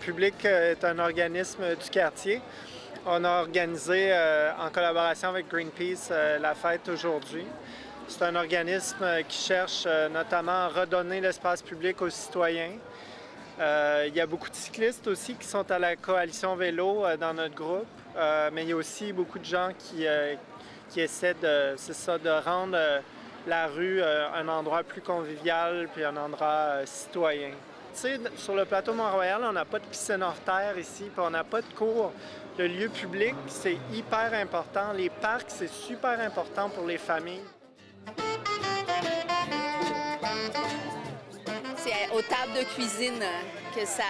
République est un organisme du quartier. On a organisé, en collaboration avec Greenpeace, la fête aujourd'hui. C'est un organisme qui cherche notamment à redonner l'espace public aux citoyens. il y a beaucoup de cyclistes aussi qui sont à la coalition vélo dans notre groupe, mais il y a aussi beaucoup de gens qui, qui essaient de, ça, de rendre la rue un endroit plus convivial puis un endroit citoyen. Sur le plateau Mont-Royal, on n'a pas de piscine hors terre ici, puis on n'a pas de cours. Le lieu public, c'est hyper important. Les parcs, c'est super important pour les familles. C'est aux tables de cuisine que, ça,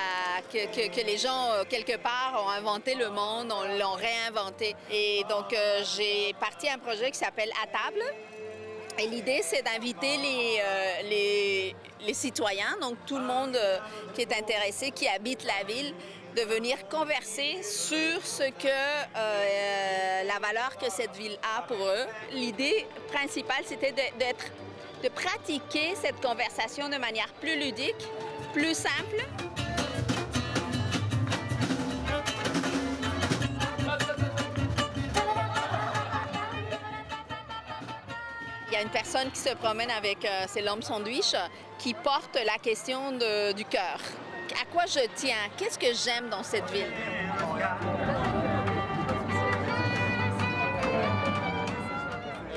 les gens, euh, quelque part, ont inventé le monde, on l'ont réinventé. Et donc, euh, j'ai parti un projet qui s'appelle À table, et l'idée, c'est d'inviter euh, les, les, citoyens, donc tout le monde euh, qui est intéressé, qui habite la ville, de venir converser sur ce que euh, la valeur que cette ville a pour eux. L'idée principale, c'était d'être, de pratiquer cette conversation de manière plus ludique, plus simple. Une personne qui se promène avec euh, ses lampes sandwich qui porte la question du cœur. À quoi je tiens? Qu'est-ce que j'aime dans cette ville?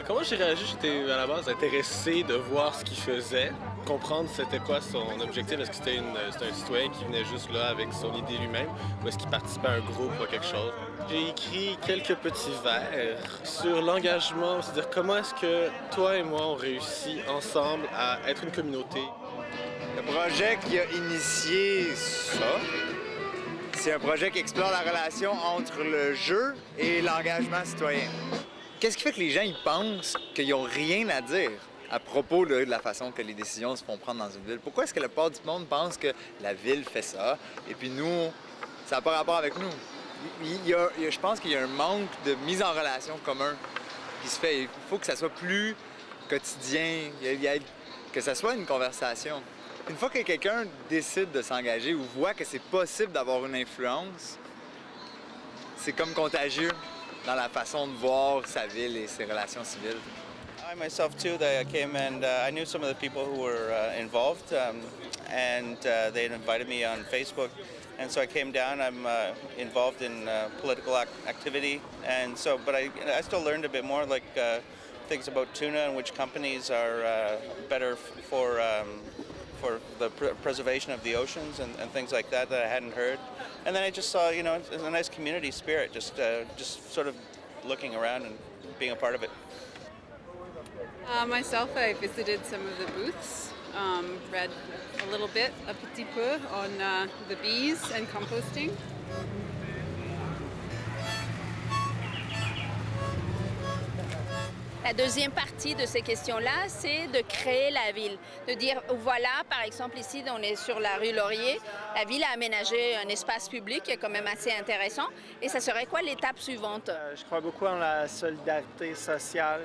Comment j'ai réagi? J'étais à la base intéressé de voir ce qu'il faisait, comprendre c'était quoi son objectif. Est-ce que c'était un citoyen qui venait juste là avec son idée lui-même ou est-ce qu'il participait à un groupe ou à quelque chose? J'ai écrit quelques petits vers sur l'engagement, c'est-à-dire comment est-ce que toi et moi on réussit ensemble à être une communauté? Le projet qui a initié ça, c'est un projet qui explore la relation entre le jeu et l'engagement citoyen. Qu'est-ce qui fait que les gens ils pensent qu'ils n'ont rien à dire à propos de la façon que les décisions se font prendre dans une ville? Pourquoi est-ce que la part du monde pense que la ville fait ça et puis nous, ça n'a pas rapport avec nous? Il y a, je pense qu'il y a un manque de mise en relation commun qui se fait. Il faut que ça soit plus quotidien, que ça soit une conversation. Une fois que quelqu'un décide de s'engager ou voit que c'est possible d'avoir une influence, c'est comme contagieux. dans la façon de voir sa ville et ses relations civiles. Myself too, That I came and uh, I knew some of the people who were uh, involved um, and uh, they had invited me on Facebook and so I came down. I'm uh, involved in uh, political ac activity and so, but I, I still learned a bit more like uh, things about tuna and which companies are better for um, for the pr preservation of the oceans and, and, things like that that I hadn't heard. And then I just saw, you know, it's a nice community spirit, just uh, just sort of looking around and being a part of it. Uh, myself, I visited some of the booths, um, read a little bit, a petit peu, on uh, the bees and composting. La deuxième partie de ces questions-là, c'est de créer la ville. De dire, voilà, par exemple, ici, on est sur la rue Laurier, la ville a aménagé un espace public qui est quand même assez intéressant. Et ça serait quoi l'étape suivante? Euh, je crois beaucoup en la solidarité sociale.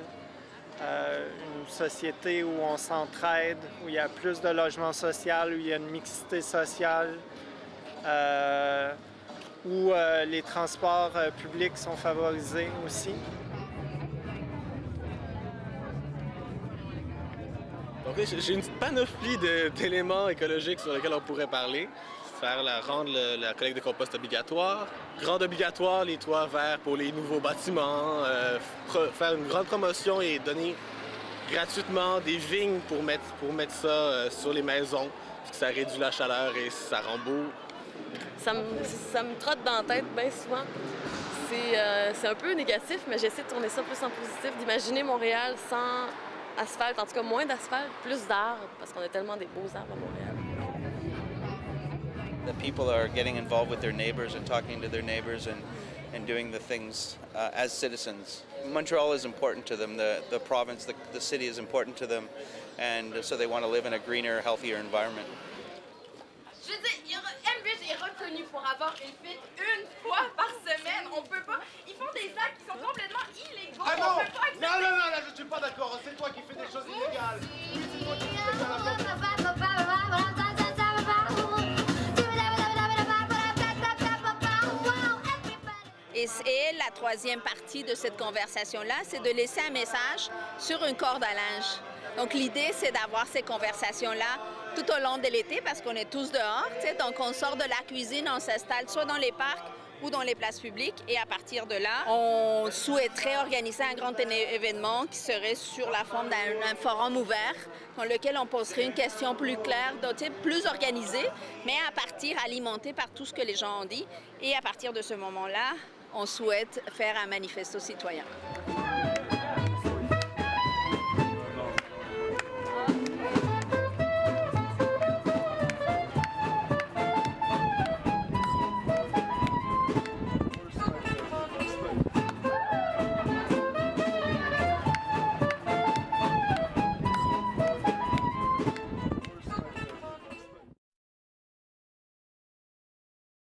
Euh, une société où on s'entraide, où il y a plus de logement social, où il y a une mixité sociale, euh, où les transports publics sont favorisés aussi. j'ai une panoplie d'éléments écologiques sur lesquels on pourrait parler. Faire la, rendre la collecte de compost obligatoire, rendre obligatoire les toits verts pour les nouveaux bâtiments, euh, faire une grande promotion et donner gratuitement des vignes pour mettre, pour mettre ça euh, sur les maisons, parce que ça réduit la chaleur et ça rend beau. Ça me, trotte dans la tête bien souvent. Euh, c'est un peu négatif, mais j'essaie de tourner ça plus en positif, d'imaginer Montréal sans asphalte, en tout cas moins d'asphalte, plus d'arbres, parce qu'on a tellement des beaux arbres à Montréal. The people are getting involved with their neighbors and talking to their neighbors and, and doing the things uh, as citizens. Montreal is important to them, the, the province, the, the city is important to them, and so they want to live in a greener, healthier environment. Reconnu pour avoir une fête une fois par semaine. On peut pas. Ils font des actes qui sont Et la troisième partie de cette conversation-là, c'est de laisser un message sur une corde à linge. Donc l'idée, c'est d'avoir ces conversations-là tout au long de l'été parce qu'on est tous dehors. Donc on sort de la cuisine, on s'installe soit dans les parcs ou dans les places publiques. Et à partir de là, on souhaiterait organiser un grand événement qui serait sur la forme d'un forum ouvert dans lequel on poserait une question plus claire, plus organisée, mais à partir alimenté par tout ce que les gens ont dit. Et à partir de ce moment-là, on souhaite faire un manifesto citoyen.